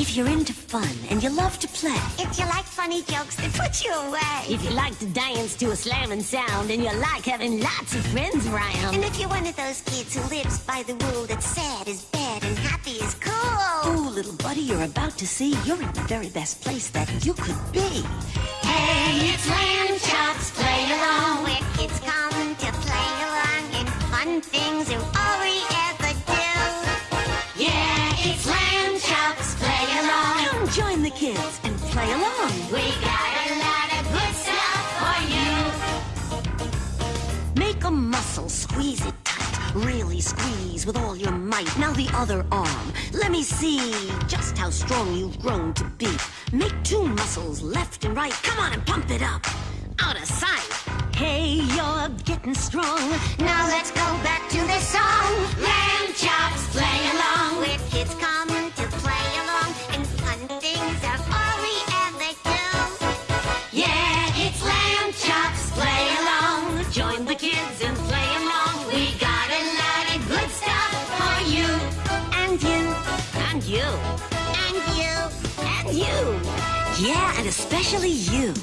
If you're into fun and you love to play. If you like funny jokes that put you away. If you like to dance to a slamming sound and you like having lots of friends around. And if you're one of those kids who lives by the rule that sad is bad and happy is cool. Ooh, little buddy, you're about to see you're in the very best place that you could be. Hey, it's Lamb Chop's, play along. Where kids come to play along and fun things are all kids and play along. We got a lot of good stuff for you. Make a muscle, squeeze it tight. Really squeeze with all your might. Now the other arm. Let me see just how strong you've grown to be. Make two muscles, left and right. Come on and pump it up. Out of sight. Hey, you're getting strong. Now let's go And you. and you. And you. Yeah, and especially you.